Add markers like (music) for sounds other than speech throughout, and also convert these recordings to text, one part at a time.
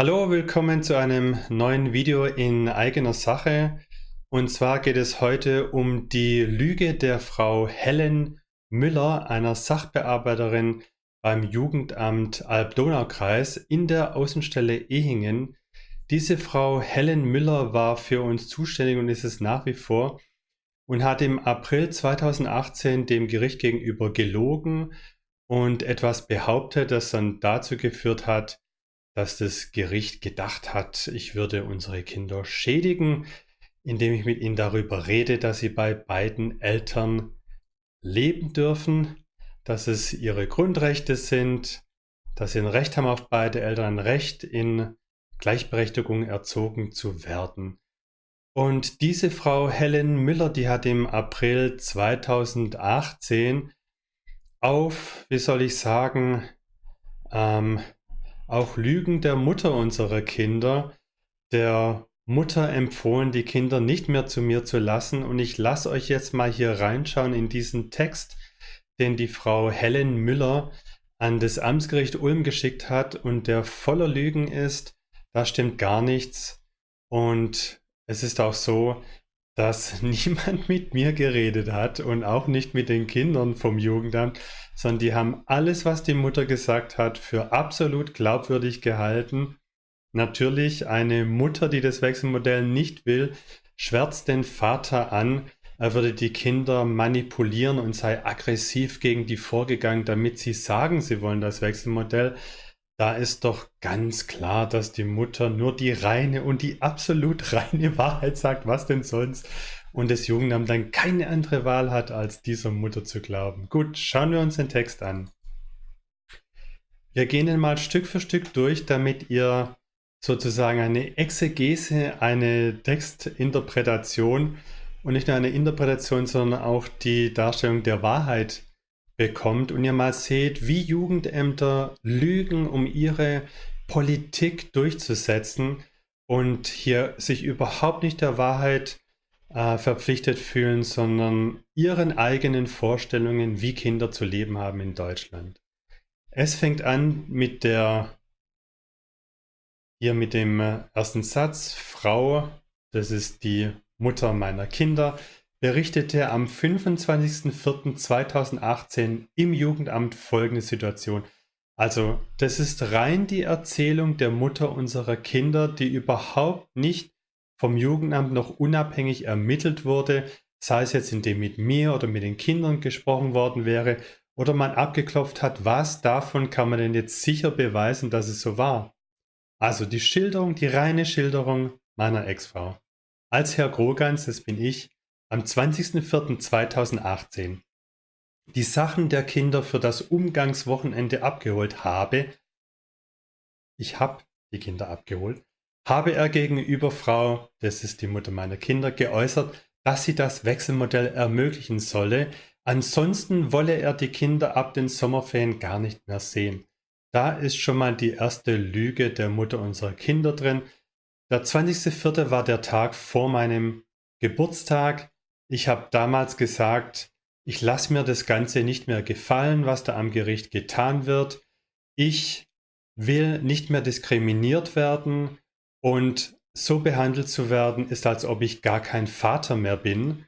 Hallo, willkommen zu einem neuen Video in eigener Sache. Und zwar geht es heute um die Lüge der Frau Helen Müller, einer Sachbearbeiterin beim Jugendamt Alb-Donau-Kreis in der Außenstelle Ehingen. Diese Frau Helen Müller war für uns zuständig und ist es nach wie vor und hat im April 2018 dem Gericht gegenüber gelogen und etwas behauptet, das dann dazu geführt hat, dass das Gericht gedacht hat, ich würde unsere Kinder schädigen, indem ich mit ihnen darüber rede, dass sie bei beiden Eltern leben dürfen, dass es ihre Grundrechte sind, dass sie ein Recht haben auf beide Eltern, ein Recht in Gleichberechtigung erzogen zu werden. Und diese Frau Helen Müller, die hat im April 2018 auf, wie soll ich sagen, ähm, auch Lügen der Mutter unserer Kinder, der Mutter empfohlen, die Kinder nicht mehr zu mir zu lassen. Und ich lasse euch jetzt mal hier reinschauen in diesen Text, den die Frau Helen Müller an das Amtsgericht Ulm geschickt hat und der voller Lügen ist. Da stimmt gar nichts. Und es ist auch so, dass (laughs) niemand mit mir geredet hat und auch nicht mit den Kindern vom Jugendamt, sondern die haben alles, was die Mutter gesagt hat, für absolut glaubwürdig gehalten. Natürlich, eine Mutter, die das Wechselmodell nicht will, schwärzt den Vater an, er würde die Kinder manipulieren und sei aggressiv gegen die vorgegangen, damit sie sagen, sie wollen das Wechselmodell. Da ist doch ganz klar, dass die Mutter nur die reine und die absolut (laughs) reine Wahrheit sagt, was denn sonst. Und das Jugendamt dann keine andere Wahl hat, als dieser Mutter zu glauben. Gut, schauen wir uns den Text an. Wir gehen ihn mal Stück für Stück durch, damit ihr sozusagen eine Exegese, eine Textinterpretation und nicht nur eine Interpretation, sondern auch die Darstellung der Wahrheit bekommt und ihr mal seht, wie Jugendämter lügen, um ihre Politik durchzusetzen und hier sich überhaupt nicht der Wahrheit äh, verpflichtet fühlen, sondern ihren eigenen Vorstellungen, wie Kinder zu leben haben in Deutschland. Es fängt an mit der, hier mit dem äh, ersten Satz, Frau, das ist die Mutter meiner Kinder, berichtete am 25.04.2018 im Jugendamt folgende Situation. Also das ist rein die Erzählung der Mutter unserer Kinder, die überhaupt nicht vom Jugendamt noch unabhängig ermittelt wurde, sei es jetzt indem mit mir oder mit den Kindern gesprochen worden wäre oder man abgeklopft hat, was davon kann man denn jetzt sicher beweisen, dass es so war. Also die Schilderung, die reine Schilderung meiner Ex-Frau. Als Herr Grogans, das bin ich, am 20.04.2018 die Sachen der Kinder für das Umgangswochenende abgeholt habe, ich habe die Kinder abgeholt, habe er gegenüber Frau, das ist die Mutter meiner Kinder, geäußert, dass sie das Wechselmodell ermöglichen solle, ansonsten wolle er die Kinder ab den Sommerferien gar nicht mehr sehen. Da ist schon mal die erste Lüge der Mutter unserer Kinder drin. Der 20.04. war der Tag vor meinem Geburtstag. Ich habe damals gesagt, ich lasse mir das Ganze nicht mehr gefallen, was da am Gericht getan wird. Ich will nicht mehr diskriminiert werden und so behandelt zu werden, ist, als ob ich gar kein Vater mehr bin.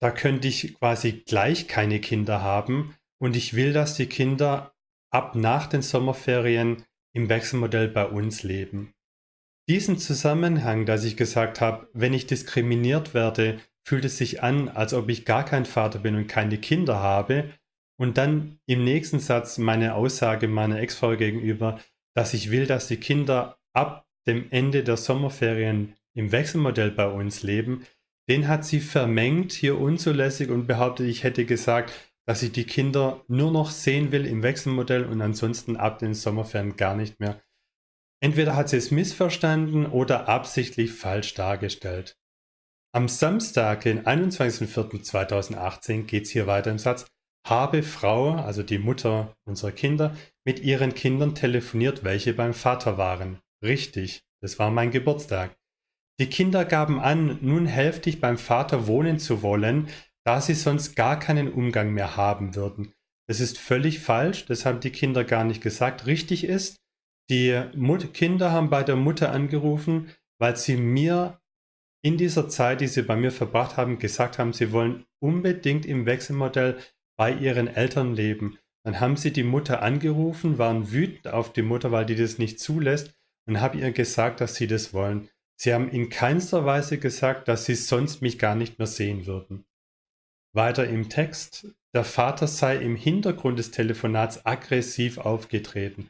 Da könnte ich quasi gleich keine Kinder haben und ich will, dass die Kinder ab nach den Sommerferien im Wechselmodell bei uns leben. Diesen Zusammenhang, dass ich gesagt habe, wenn ich diskriminiert werde, fühlt es sich an, als ob ich gar kein Vater bin und keine Kinder habe. Und dann im nächsten Satz meine Aussage meiner Ex-Frau gegenüber, dass ich will, dass die Kinder ab dem Ende der Sommerferien im Wechselmodell bei uns leben, den hat sie vermengt, hier unzulässig und behauptet, ich hätte gesagt, dass ich die Kinder nur noch sehen will im Wechselmodell und ansonsten ab den Sommerferien gar nicht mehr. Entweder hat sie es missverstanden oder absichtlich falsch dargestellt. Am Samstag, den 21.04.2018, geht es hier weiter im Satz, habe Frau, also die Mutter unserer Kinder, mit ihren Kindern telefoniert, welche beim Vater waren. Richtig, das war mein Geburtstag. Die Kinder gaben an, nun hälftig beim Vater wohnen zu wollen, da sie sonst gar keinen Umgang mehr haben würden. Das ist völlig falsch, das haben die Kinder gar nicht gesagt. Richtig ist, Die Mut Kinder haben bei der Mutter angerufen, weil sie mir in dieser Zeit, die sie bei mir verbracht haben, gesagt haben, sie wollen unbedingt im Wechselmodell bei ihren Eltern leben. Dann haben sie die Mutter angerufen, waren wütend auf die Mutter, weil die das nicht zulässt und haben ihr gesagt, dass sie das wollen. Sie haben in keinster Weise gesagt, dass sie sonst mich gar nicht mehr sehen würden. Weiter im Text, der Vater sei im Hintergrund des Telefonats aggressiv aufgetreten.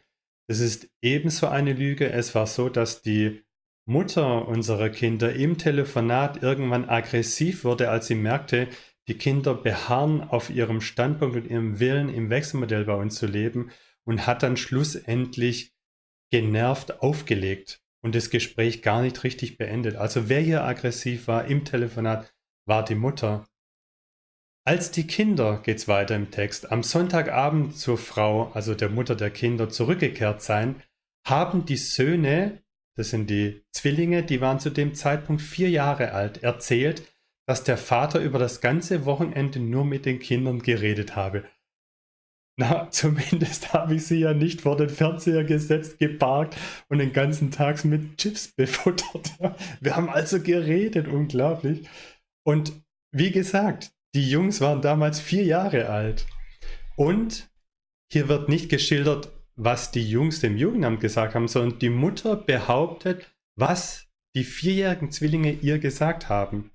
Das ist ebenso eine Lüge. Es war so, dass die Mutter unserer Kinder im Telefonat irgendwann aggressiv wurde, als sie merkte, die Kinder beharren auf ihrem Standpunkt und ihrem Willen, im Wechselmodell bei uns zu leben und hat dann schlussendlich genervt aufgelegt und das Gespräch gar nicht richtig beendet. Also wer hier aggressiv war im Telefonat, war die Mutter. Als die Kinder, geht's weiter im Text, am Sonntagabend zur Frau, also der Mutter der Kinder, zurückgekehrt seien, haben die Söhne, das sind die Zwillinge, die waren zu dem Zeitpunkt vier Jahre alt, erzählt, dass der Vater über das ganze Wochenende nur mit den Kindern geredet habe. Na, (laughs) zumindest habe ich sie ja nicht vor den Fernseher gesetzt, geparkt und den ganzen Tag mit Chips befuttert. (laughs) Wir haben also geredet, unglaublich. Und wie gesagt, die Jungs waren damals vier Jahre alt. Und hier wird nicht geschildert, was die Jungs dem Jugendamt gesagt haben, sondern die Mutter behauptet, was die vierjährigen Zwillinge ihr gesagt haben.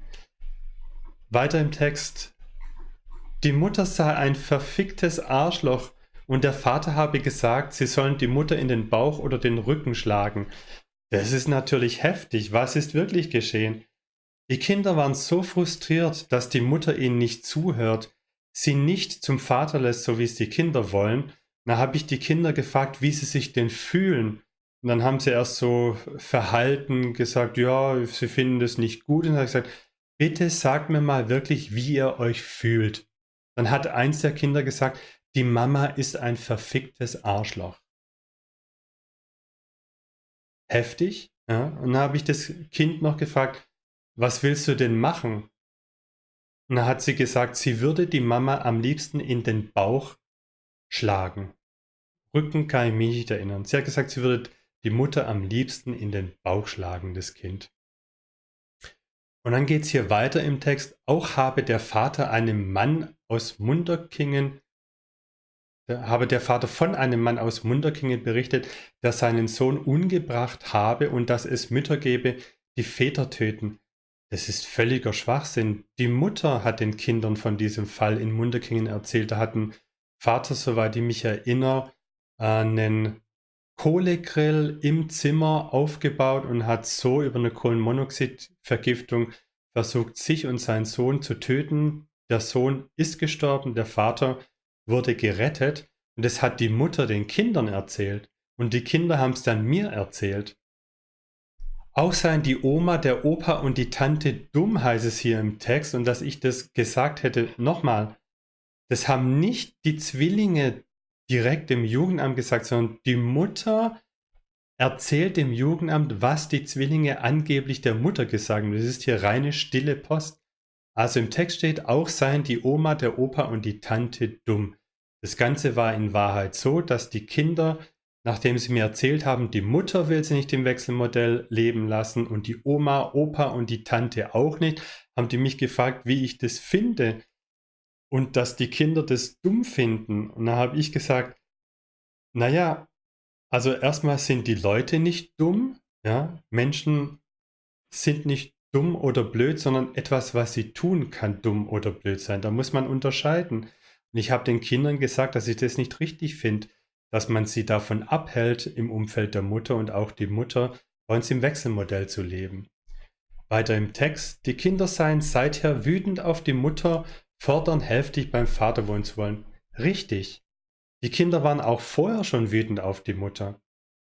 Weiter im Text. Die Mutter sei ein verficktes Arschloch und der Vater habe gesagt, sie sollen die Mutter in den Bauch oder den Rücken schlagen. Das ist natürlich heftig. Was ist wirklich geschehen? Die Kinder waren so frustriert, dass die Mutter ihnen nicht zuhört, sie nicht zum Vater lässt, so wie es die Kinder wollen. Da habe ich die Kinder gefragt, wie sie sich denn fühlen. Und dann haben sie erst so verhalten gesagt, ja, sie finden das nicht gut. Und dann habe ich gesagt, bitte sagt mir mal wirklich, wie ihr euch fühlt. Dann hat eins der Kinder gesagt, die Mama ist ein verficktes Arschloch. Heftig. Ja? Und dann habe ich das Kind noch gefragt, was willst du denn machen? Und dann hat sie gesagt, sie würde die Mama am liebsten in den Bauch schlagen. Rücken kann ich mich nicht erinnern. Sie hat gesagt, sie würde die Mutter am liebsten in den Bauch schlagen, das Kind. Und dann geht es hier weiter im Text. Auch habe der Vater einem Mann aus Munderkingen, habe der Vater von einem Mann aus Munderkingen berichtet, der seinen Sohn umgebracht habe und dass es Mütter gebe, die Väter töten. Das ist völliger Schwachsinn. Die Mutter hat den Kindern von diesem Fall in Munderkingen erzählt. Da hat ein Vater, soweit ich mich erinnere, einen Kohlegrill im Zimmer aufgebaut und hat so über eine Kohlenmonoxidvergiftung versucht, sich und seinen Sohn zu töten. Der Sohn ist gestorben, der Vater wurde gerettet und das hat die Mutter den Kindern erzählt und die Kinder haben es dann mir erzählt. Auch seien die Oma, der Opa und die Tante dumm, heißt es hier im Text und dass ich das gesagt hätte, nochmal, das haben nicht die Zwillinge direkt dem Jugendamt gesagt, sondern die Mutter erzählt dem Jugendamt, was die Zwillinge angeblich der Mutter gesagt haben. Das ist hier reine stille Post. Also im Text steht, auch seien die Oma, der Opa und die Tante dumm. Das Ganze war in Wahrheit so, dass die Kinder, nachdem sie mir erzählt haben, die Mutter will sie nicht im Wechselmodell leben lassen und die Oma, Opa und die Tante auch nicht, haben die mich gefragt, wie ich das finde und dass die Kinder das dumm finden. Und da habe ich gesagt, naja, also erstmal sind die Leute nicht dumm, ja, Menschen sind nicht dumm oder blöd, sondern etwas, was sie tun, kann dumm oder blöd sein. Da muss man unterscheiden. Und ich habe den Kindern gesagt, dass ich das nicht richtig finde, dass man sie davon abhält, im Umfeld der Mutter und auch die Mutter bei uns im Wechselmodell zu leben. Weiter im Text, die Kinder seien seither wütend auf die Mutter, fordern heftig beim Vater wohnen zu wollen. Richtig. Die Kinder waren auch vorher schon wütend auf die Mutter.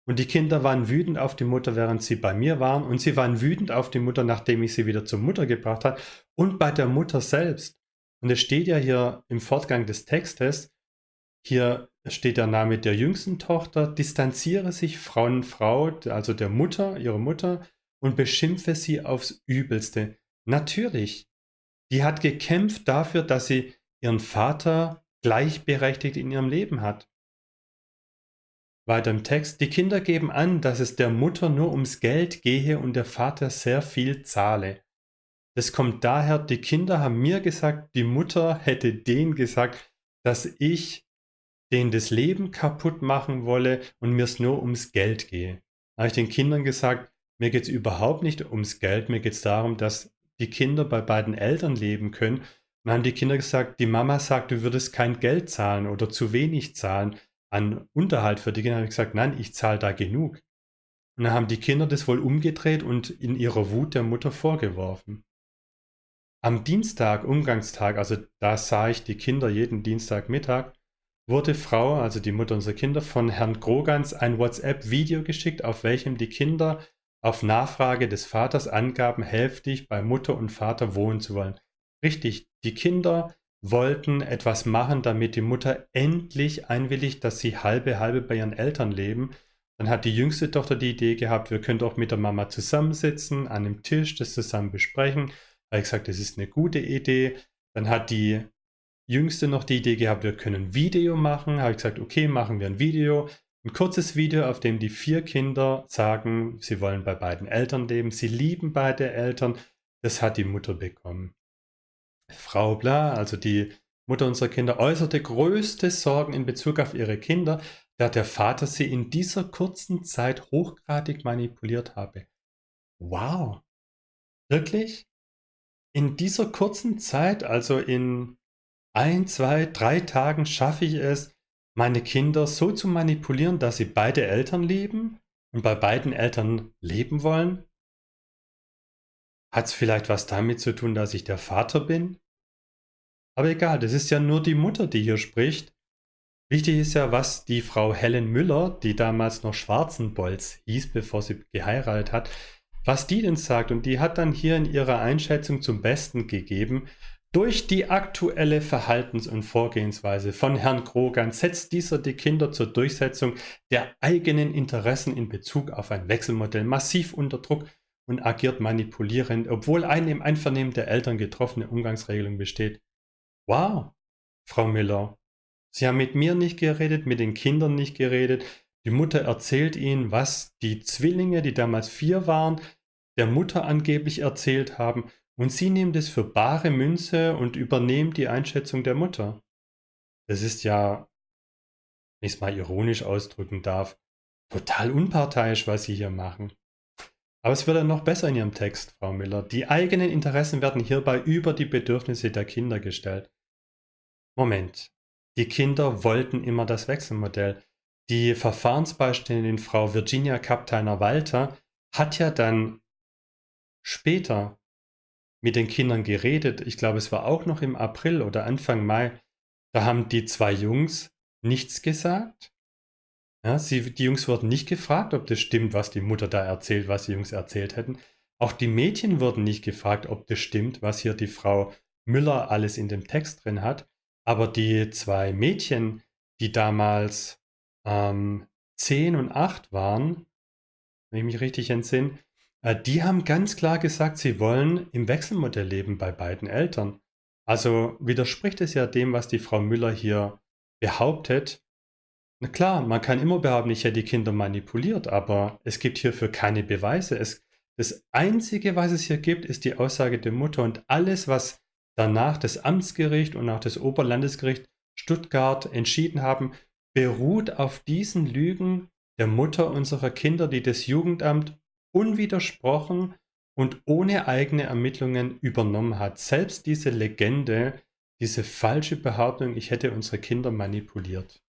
Und die Kinder waren wütend auf die Mutter, während sie bei mir waren. Und sie waren wütend auf die Mutter, nachdem ich sie wieder zur Mutter gebracht habe. Und bei der Mutter selbst. Und es steht ja hier im Fortgang des Textes, hier steht der Name der jüngsten Tochter, distanziere sich Frau Frau, also der Mutter, ihre Mutter, und beschimpfe sie aufs Übelste. Natürlich, die hat gekämpft dafür, dass sie ihren Vater gleichberechtigt in ihrem Leben hat. weiter im Text, die Kinder geben an, dass es der Mutter nur ums Geld gehe und der Vater sehr viel zahle. Das kommt daher, die Kinder haben mir gesagt, die Mutter hätte denen gesagt, dass ich denen das Leben kaputt machen wolle und mir es nur ums Geld gehe. Da habe ich den Kindern gesagt, mir geht es überhaupt nicht ums Geld, mir geht es darum, dass die Kinder bei beiden Eltern leben können. Und dann haben die Kinder gesagt, die Mama sagt, du würdest kein Geld zahlen oder zu wenig zahlen an Unterhalt für die Kinder. habe ich gesagt, nein, ich zahle da genug. Und dann haben die Kinder das wohl umgedreht und in ihrer Wut der Mutter vorgeworfen. Am Dienstag, Umgangstag, also da sah ich die Kinder jeden Dienstagmittag, wurde Frau, also die Mutter unserer Kinder, von Herrn Grogans ein WhatsApp-Video geschickt, auf welchem die Kinder auf Nachfrage des Vaters angaben, hälftig bei Mutter und Vater wohnen zu wollen. Richtig, die Kinder wollten etwas machen, damit die Mutter endlich einwilligt, dass sie halbe halbe bei ihren Eltern leben. Dann hat die jüngste Tochter die Idee gehabt, wir können doch mit der Mama zusammensitzen, an einem Tisch, das zusammen besprechen. Da habe ich gesagt, das ist eine gute Idee. Dann hat die jüngste noch die Idee gehabt, wir können ein Video machen. Da habe ich gesagt, okay, machen wir ein Video. Ein kurzes Video, auf dem die vier Kinder sagen, sie wollen bei beiden Eltern leben, sie lieben beide Eltern. Das hat die Mutter bekommen. Frau Bla, also die Mutter unserer Kinder, äußerte größte Sorgen in Bezug auf ihre Kinder, da der Vater sie in dieser kurzen Zeit hochgradig manipuliert habe. Wow. Wirklich? In dieser kurzen Zeit, also in ein, zwei, drei Tagen schaffe ich es, meine Kinder so zu manipulieren, dass sie beide Eltern lieben und bei beiden Eltern leben wollen? Hat es vielleicht was damit zu tun, dass ich der Vater bin? Aber egal, das ist ja nur die Mutter, die hier spricht. Wichtig ist ja, was die Frau Helen Müller, die damals noch Schwarzenbolz hieß, bevor sie geheiratet hat, was die denn sagt. Und die hat dann hier in ihrer Einschätzung zum Besten gegeben, durch die aktuelle Verhaltens- und Vorgehensweise von Herrn Krogan setzt dieser die Kinder zur Durchsetzung der eigenen Interessen in Bezug auf ein Wechselmodell massiv unter Druck und agiert manipulierend, obwohl eine im Einvernehmen der Eltern getroffene Umgangsregelung besteht. Wow, Frau Miller, Sie haben mit mir nicht geredet, mit den Kindern nicht geredet. Die Mutter erzählt Ihnen, was die Zwillinge, die damals vier waren, der Mutter angeblich erzählt haben und Sie nehmen das für bare Münze und übernehmen die Einschätzung der Mutter. Das ist ja, wenn ich es mal ironisch ausdrücken darf, total unparteiisch, was Sie hier machen. Aber es wird dann noch besser in Ihrem Text, Frau Miller. Die eigenen Interessen werden hierbei über die Bedürfnisse der Kinder gestellt. Moment. Die Kinder wollten immer das Wechselmodell. Die Verfahrensbeiständin Frau Virginia Kapteiner-Walter hat ja dann später mit den Kindern geredet. Ich glaube, es war auch noch im April oder Anfang Mai. Da haben die zwei Jungs nichts gesagt. Ja, sie, die Jungs wurden nicht gefragt, ob das stimmt, was die Mutter da erzählt, was die Jungs erzählt hätten. Auch die Mädchen wurden nicht gefragt, ob das stimmt, was hier die Frau Müller alles in dem Text drin hat. Aber die zwei Mädchen, die damals ähm, 10 und 8 waren, wenn ich mich richtig entsinne, die haben ganz klar gesagt, sie wollen im Wechselmodell leben bei beiden Eltern. Also widerspricht es ja dem, was die Frau Müller hier behauptet. Na klar, man kann immer behaupten, ich hätte die Kinder manipuliert, aber es gibt hierfür keine Beweise. Es, das Einzige, was es hier gibt, ist die Aussage der Mutter und alles, was danach das Amtsgericht und auch das Oberlandesgericht Stuttgart entschieden haben, beruht auf diesen Lügen der Mutter unserer Kinder, die das Jugendamt unwidersprochen und ohne eigene Ermittlungen übernommen hat. Selbst diese Legende, diese falsche Behauptung, ich hätte unsere Kinder manipuliert.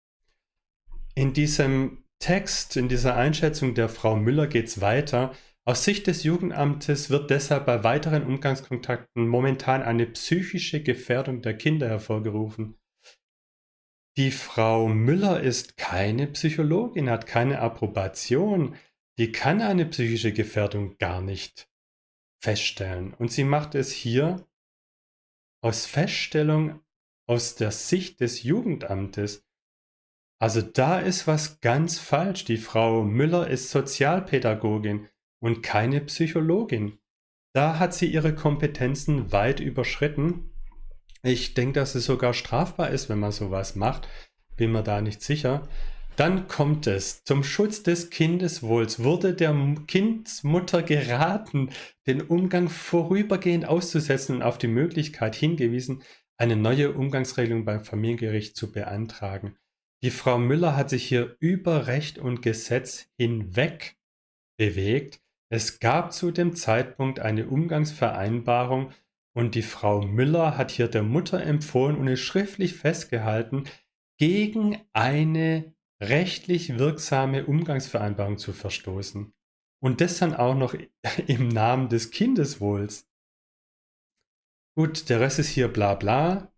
In diesem Text, in dieser Einschätzung der Frau Müller geht es weiter. Aus Sicht des Jugendamtes wird deshalb bei weiteren Umgangskontakten momentan eine psychische Gefährdung der Kinder hervorgerufen. Die Frau Müller ist keine Psychologin, hat keine Approbation die kann eine psychische Gefährdung gar nicht feststellen. Und sie macht es hier aus Feststellung aus der Sicht des Jugendamtes. Also da ist was ganz falsch. Die Frau Müller ist Sozialpädagogin und keine Psychologin. Da hat sie ihre Kompetenzen weit überschritten. Ich denke, dass es sogar strafbar ist, wenn man sowas macht. Bin mir da nicht sicher. Dann kommt es. Zum Schutz des Kindeswohls wurde der Kindsmutter geraten, den Umgang vorübergehend auszusetzen und auf die Möglichkeit hingewiesen, eine neue Umgangsregelung beim Familiengericht zu beantragen. Die Frau Müller hat sich hier über Recht und Gesetz hinweg bewegt. Es gab zu dem Zeitpunkt eine Umgangsvereinbarung und die Frau Müller hat hier der Mutter empfohlen und es schriftlich festgehalten, gegen eine rechtlich wirksame Umgangsvereinbarung zu verstoßen. Und das dann auch noch (laughs) im Namen des Kindeswohls. Gut, der Rest ist hier bla bla.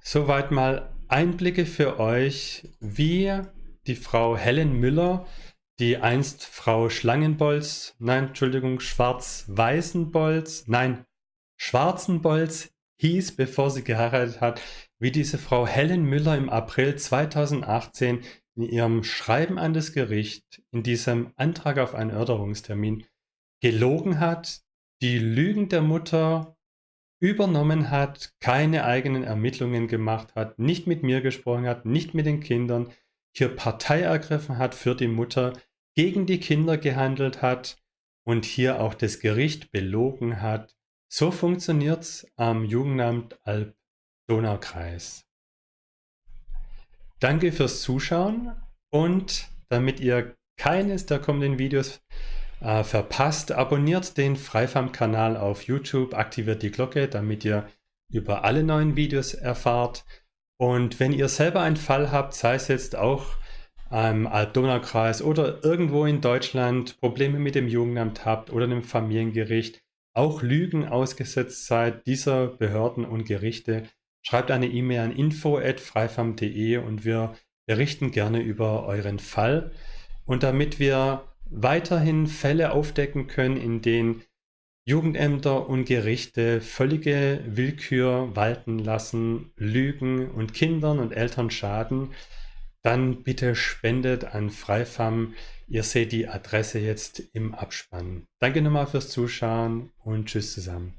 Soweit mal Einblicke für euch, wie die Frau Helen Müller, die einst Frau Schlangenbolz, nein, Entschuldigung, Schwarz-Weißenbolz, nein, Schwarzenbolz hieß, bevor sie geheiratet hat, wie diese Frau Helen Müller im April 2018 in ihrem Schreiben an das Gericht, in diesem Antrag auf einen Erörterungstermin, gelogen hat, die Lügen der Mutter übernommen hat, keine eigenen Ermittlungen gemacht hat, nicht mit mir gesprochen hat, nicht mit den Kindern, hier Partei ergriffen hat für die Mutter, gegen die Kinder gehandelt hat und hier auch das Gericht belogen hat. So funktioniert es am Jugendamt Alp Donaukreis. Danke fürs Zuschauen und damit ihr keines der kommenden Videos äh, verpasst, abonniert den Freifam-Kanal auf YouTube, aktiviert die Glocke, damit ihr über alle neuen Videos erfahrt. Und wenn ihr selber einen Fall habt, sei es jetzt auch im Alb-Donau-Kreis oder irgendwo in Deutschland Probleme mit dem Jugendamt habt oder dem Familiengericht, auch Lügen ausgesetzt seid dieser Behörden und Gerichte, Schreibt eine E-Mail an info.freifam.de und wir berichten gerne über euren Fall. Und damit wir weiterhin Fälle aufdecken können, in denen Jugendämter und Gerichte völlige Willkür walten lassen, Lügen und Kindern und Eltern schaden, dann bitte spendet an Freifam. Ihr seht die Adresse jetzt im Abspann. Danke nochmal fürs Zuschauen und tschüss zusammen.